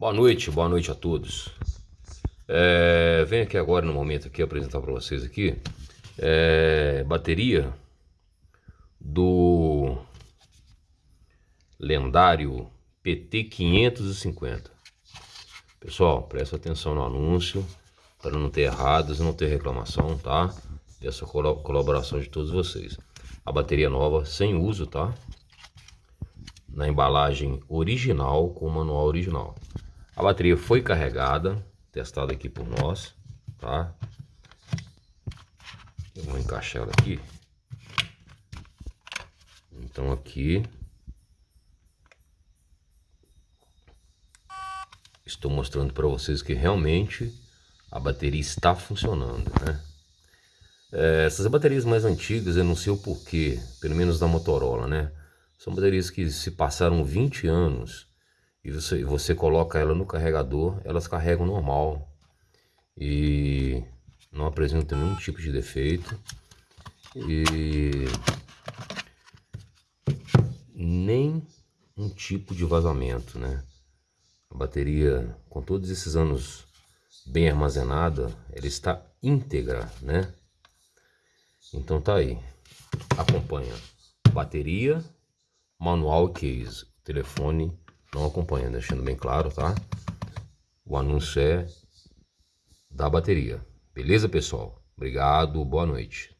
Boa noite, boa noite a todos. É, venho aqui agora no momento aqui apresentar para vocês aqui é, bateria do lendário PT 550. Pessoal, presta atenção no anúncio para não ter errados e não ter reclamação, tá? Essa colaboração de todos vocês. A bateria nova sem uso, tá? Na embalagem original com o manual original. A bateria foi carregada, testada aqui por nós, tá? Eu vou encaixar ela aqui. Então aqui estou mostrando para vocês que realmente a bateria está funcionando, né? É, essas baterias mais antigas, eu não sei o porquê, pelo menos da Motorola, né? São baterias que se passaram 20 anos e você, você coloca ela no carregador, elas carregam normal. E não apresentam nenhum tipo de defeito. E nem um tipo de vazamento, né? A bateria, com todos esses anos bem armazenada, ela está íntegra, né? Então tá aí, acompanha. Bateria, manual case, telefone não acompanha, deixando bem claro, tá? O anúncio é da bateria. Beleza, pessoal? Obrigado, boa noite.